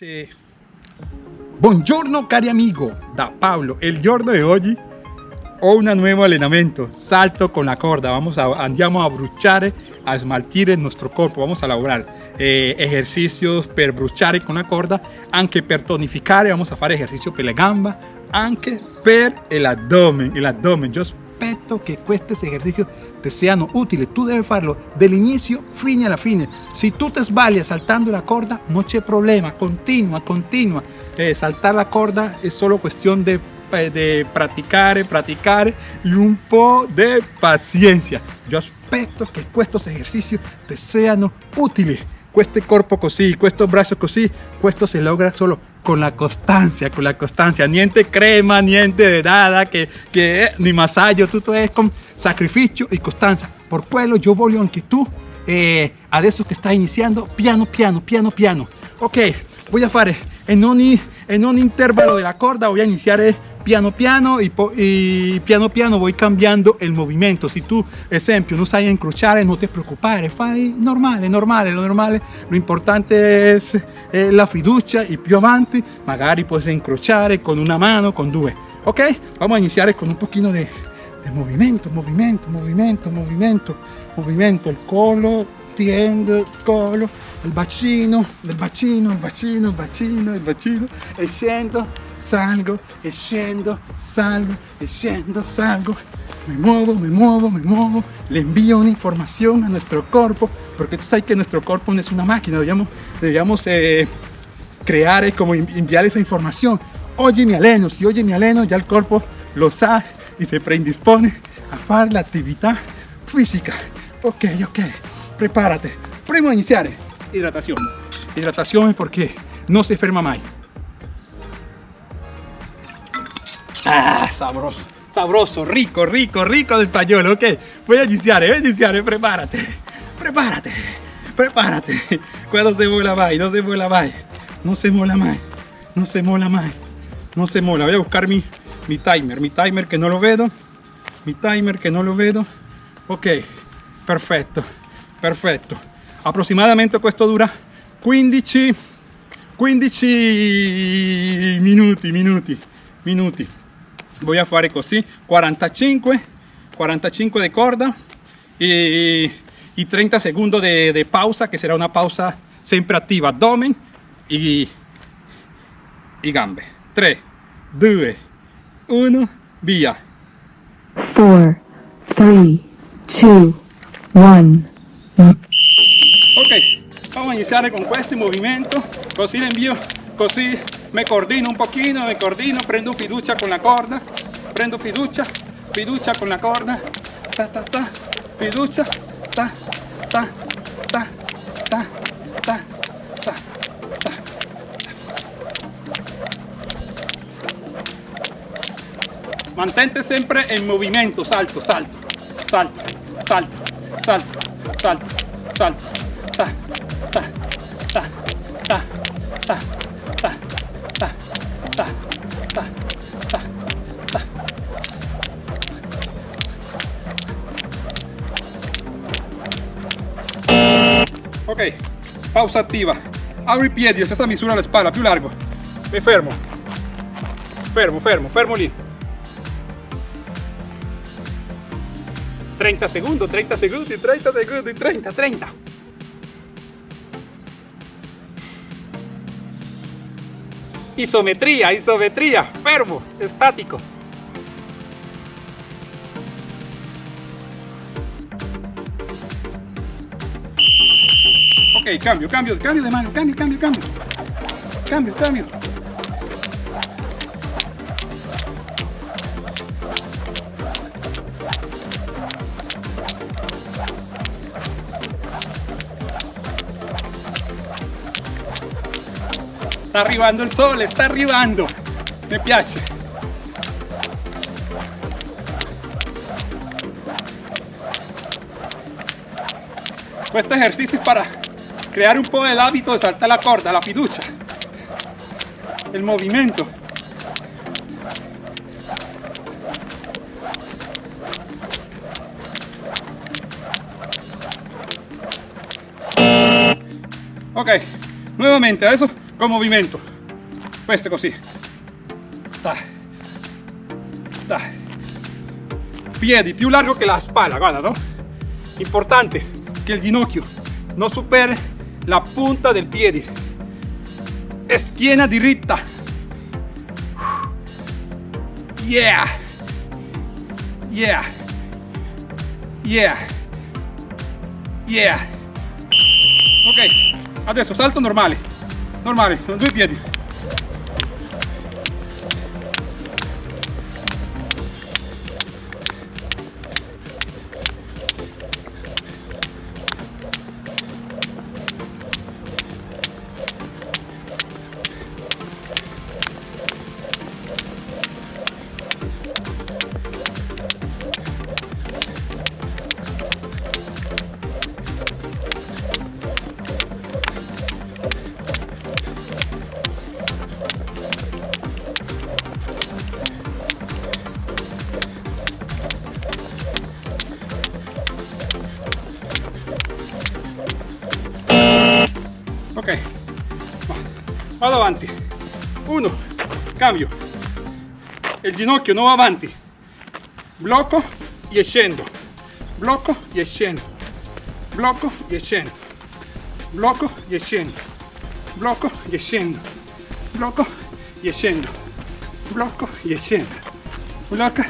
Sì. Buongiorno cari amigo, da Pablo. El giorno de hoy ho un nuevo allenamento, salto con la corda. Vamos a, andiamo a bruciare, a smaltire il nostro corpo. Vamos a lavorare eh, esercicios per bruciare con la corda, anche per tonificare. Vamos a fare ejercicio per le gamba, anche per l'addome. L'addome. Io aspetto che questi esercizi ti siano utili. Tu devi farlo dall'inizio fino alla fine. Se tu ti sbagli saltando la corda, non c'è problema. Continua, continua. Eh, saltar la corda è solo questione di de practicare, practicare y un po' de paciencia. Yo aspetto che questi esercizi ti siano utili. Questo corpo così, questo braccio così, questo se logra solo con la costancia, con la costancia. Niente crema, niente de nada, che, che ni massaggio, tutto è con sacrificio e costanza. Por quello io voglio anche tu, eh, adesso che stai iniziando, piano piano, piano piano. Ok, voy a fare en ogni, en ogni intervalo della corda, voy a iniziare piano piano y, piano piano voy cambiando el movimiento. Si tú, esempio, no sai incrociare, no te preoccupare, fai normale, normale, lo normale, lo importante es eh, la fiducia y più avanti, magari puedes incrociare con una mano, con due. Ok? Vamos a iniziare con un pochino de, de movimiento, movimiento, movimiento, movimiento, movimiento, el collo, tiendo il collo, il bacino, il bacino, il bacino, il bacino, il bacino, e salgo, e salgo, e salgo, me muevo, me muevo, me muevo, le envío una información a nuestro cuerpo, porque tú sabes que nuestro cuerpo no es una máquina, debíamos, debíamos eh, crear, como enviar esa información. Oye mi aleno, si oye mi aleno, ya el cuerpo lo sabe y se predispone a hacer la actividad física. Ok, ok, prepárate. Primo a iniciar, hidratación. Hidratación porque no se enferma más. Ah, sabroso, sabroso, rico, rico, rico del pañuelo, ok. Voy a iniciar, voy a iniciar, prepárate, prepárate, prepárate. Cuando se mola más, no se mola más, no se mola más, no se mola más, no se mola. Voy a buscar mi, mi timer, mi timer que no lo veo, mi timer que no lo veo. Ok, perfecto, perfetto. Approssimatamente questo dura 15, 15 minuti, minuti, minuti. Voy a fare così 45 45 de corda y, y 30 segundos de, de, pausa que será una pausa siempre activa abdomen y, y gambe. 3 2 1 via. 4 3 2 1 ok vamos a iniciar con este movimiento. Così le envío così me coordino un pochino, me coordino, prendo fiducia con la corda, prendo fiducia, fiducia con la corda, ta ta ta, fiducia, ta ta ta ta ta ta ta. Mantente sempre en movimiento, salto, salto, salto, salto, salto, salto, salto, pausa attiva. Abro i piedi, stessa misura alla spalla, più largo. Mi fermo. Fermo, fermo, fermo lì. 30 secondi, 30 secondi, 30 secondi, 30, 30. Isometría, isometría, fermo, estático. Cambio, cambio, cambio de mano, cambio, cambio, cambio. Cambio, cambio. Sta arrivando il sole, sta arrivando. Mi piace. Questo ejercicio es para crear un po' el hábito de saltar la corda, la fiducia, el movimiento. Ok, nuevamente, adesso con movimento. Questo così. Piedi più largo che la spalla, guarda, no? Importante che il ginocchio non superi la punta del piede. Schiena diritta. Yeah. Yeah. Yeah. Yeah. Ok, adesso salto normale. Normale, con due piedi. Avanti uno cambio. Il ginocchio non va avanti blocco e scendo blocco e scendo blocco e scendo blocco e scendo blocco e scendo blocco e scendo blocco e scendo blocco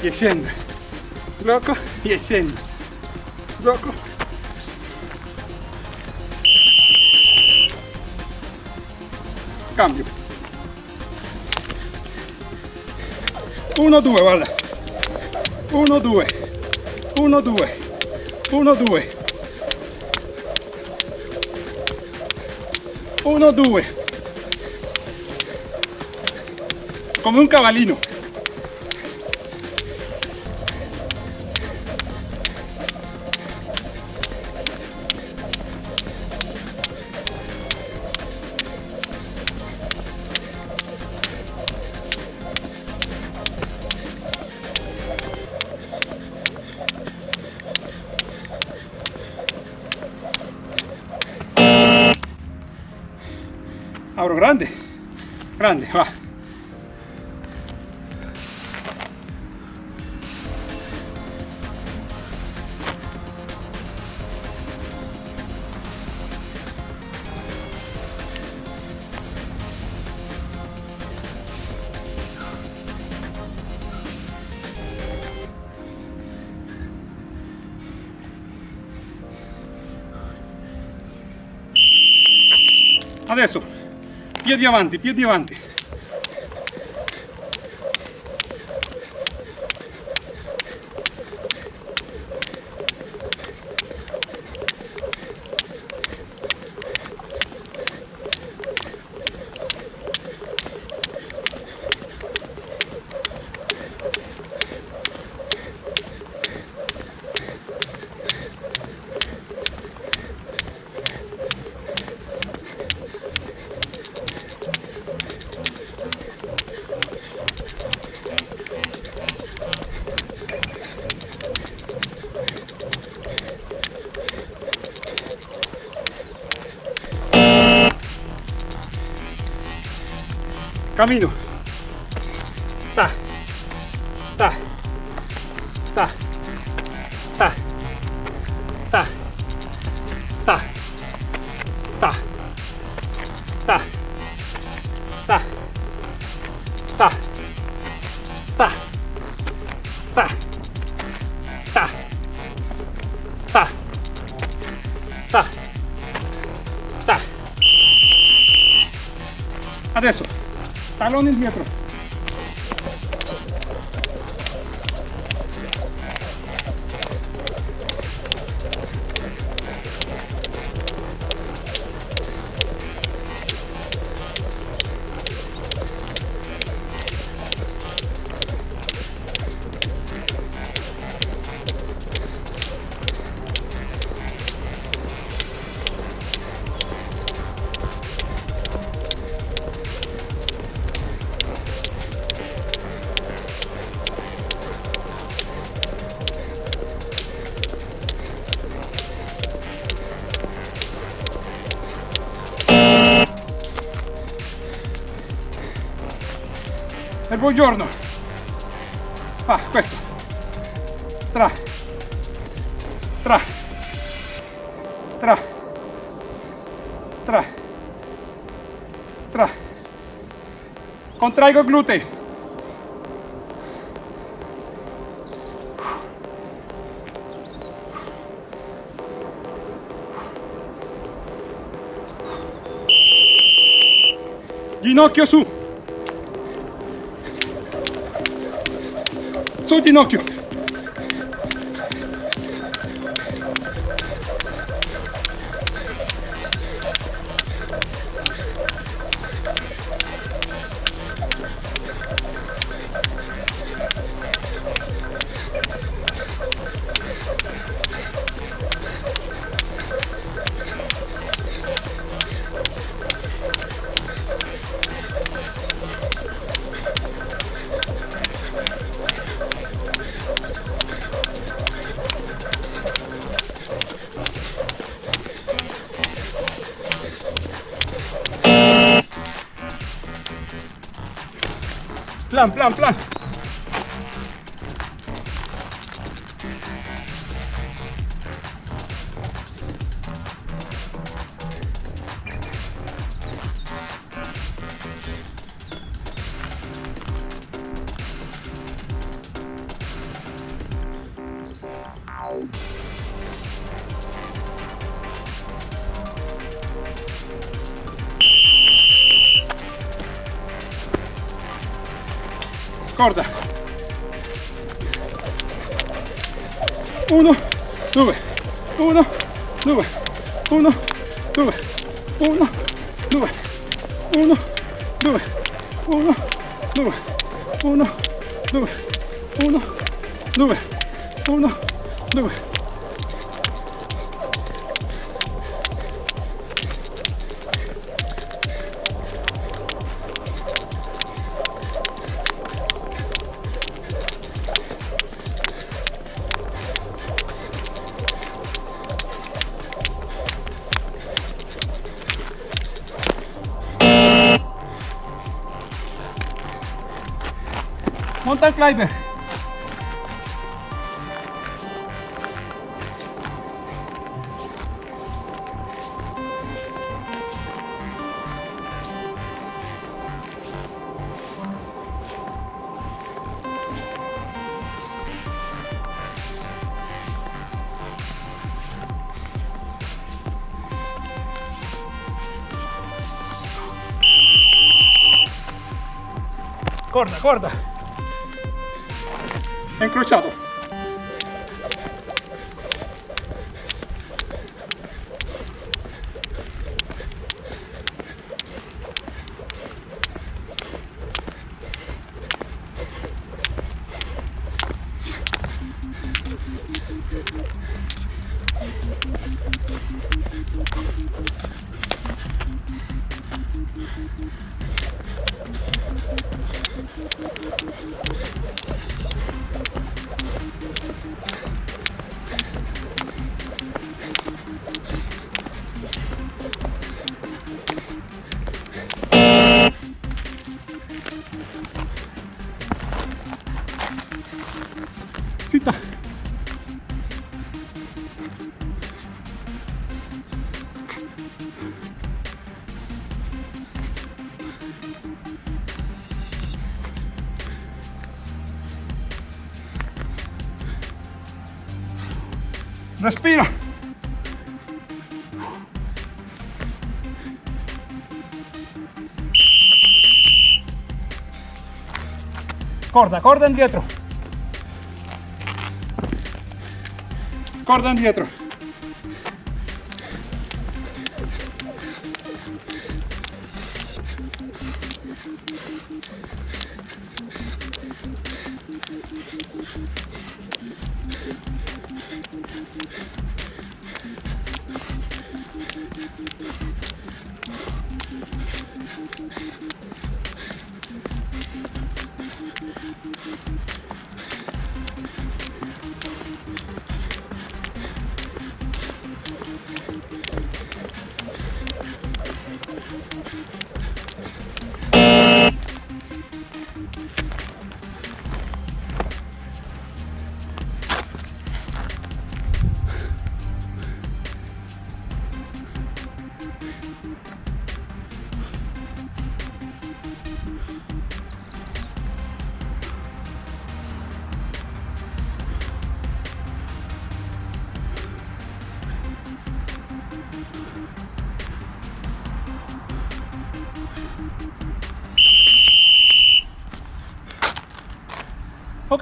e scendo blocco e scendo blocco cambio. Uno, due, guarda. Uno, due. Uno, due. Uno, due. Uno, due. Come un cavallino. Abro grande, grande, va. Adesso piedi avanti, piedi avanti. Camino. Il buongiorno ah questo tra. Tra. Tra. Tra. Tra. Contraigo glúteo ginocchio su Absolutnie Nokia. pelan, pelan, pelan. Corda. Uno due uno due uno due uno due uno due uno due uno due uno due uno due blijven. Corda, corda. È incrociato ペイトク! Respira. Corda, corda indietro. Corda indietro.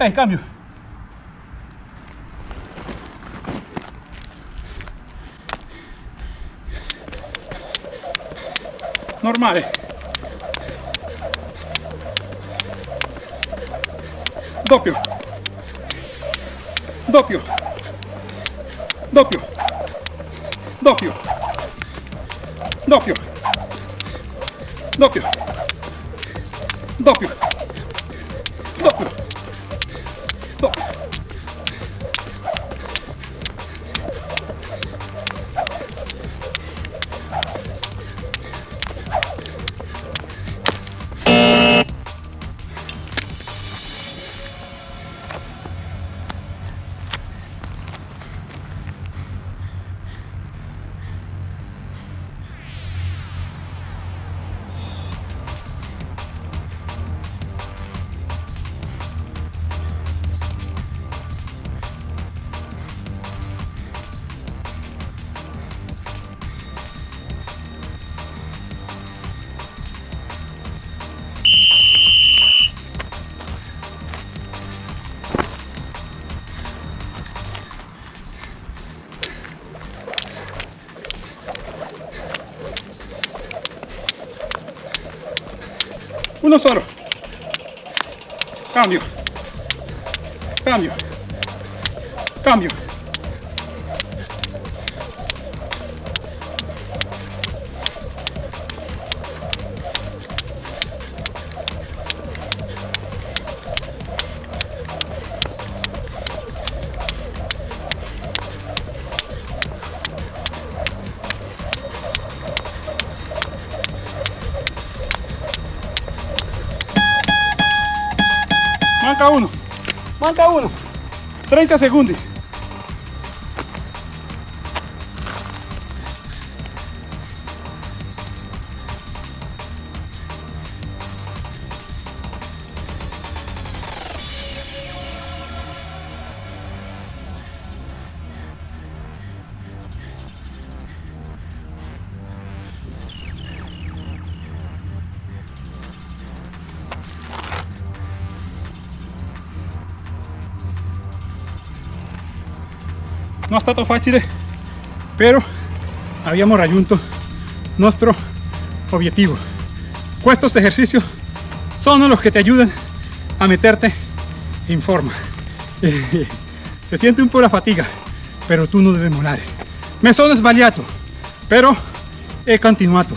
Ok, cambio. Normale. Doppio. Doppio. Doppio. Doppio. Doppio. Doppio. Doppio. Uno solo. Cambio. Cambio. Cambio. Manca uno. Manca uno. 30 segundos. Non è stato facile però abbiamo raggiunto nuestro objetivo. Estos ejercicios son los que te ayudan a meterte en forma. Se siente un po' la fatiga pero tú no debes mollare me sono sbagliato però he continuato.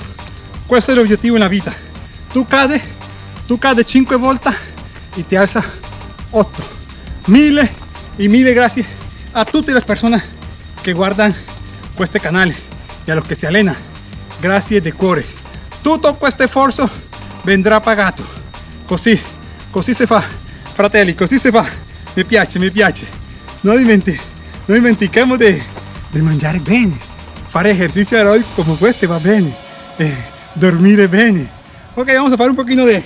Questo è l'obiettivo nella vita tu cade tu cade 5 volte y te alza 8 mille y mille gracias a tutte le persone che guardano questo canale e a los que se allena grazie di cuore. Tutto questo sforzo vendrà pagato così così si fa fratelli così si fa. Mi piace mi piace. Non, dimenti non dimentichiamo di, di mangiare bene. Fare ejercicio aeróbico como este va bene. Eh, dormire bene. Ok vamos a fare un pochino de,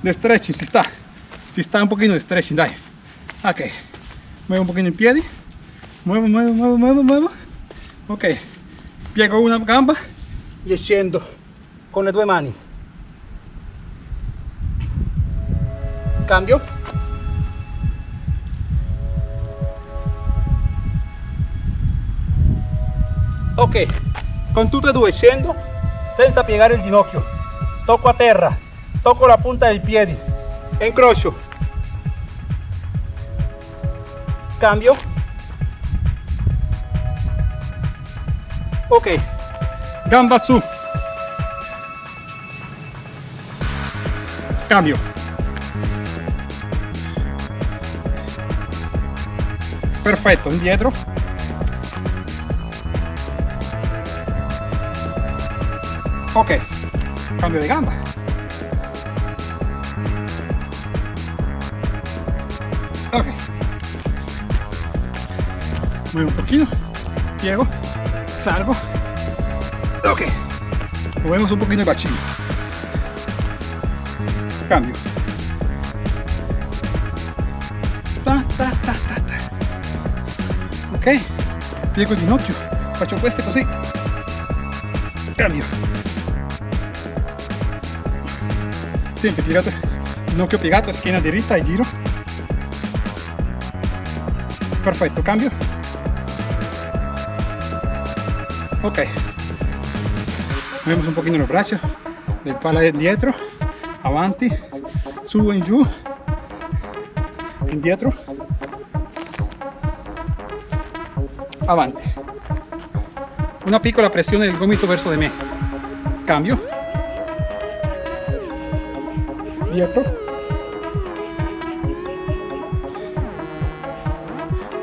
de stretching si sta si sta un pochino de stretching dai. Ok. Muevo un pochino in piedi muevo muevo muevo muevo muevo ok. Piego una gamba e scendo con le due mani cambio. Ok. Con tutte e due scendo senza piegare il ginocchio. Tocco a terra. Tocco la punta del piede. Incrocio cambio ok. Gamba su. Cambio. Perfetto indietro ok. Cambio di gamba. Ok. Muevo un poquito. Piego salgo ok. Movemos un poquito el bacino cambio. Ta, ta, ta, ta, ta. ok. Piego ginocchio. Faccio queste così cambio. Sempre piegato ginocchio piegato schiena diritta e giro. Perfetto cambio ok. Movemos un pochino los brazos. Del pala dietro avanti. Su in giù indietro avanti. Una piccola pressione del gomito verso di me. Cambio. Dietro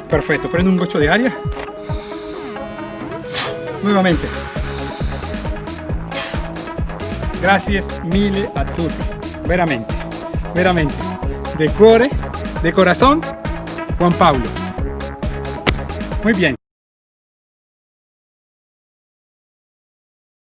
perfetto prendo un goccio di aria nuevamente. Gracias mille a tutti veramente veramente. De cuore de corazón Juan Pablo. Muy bien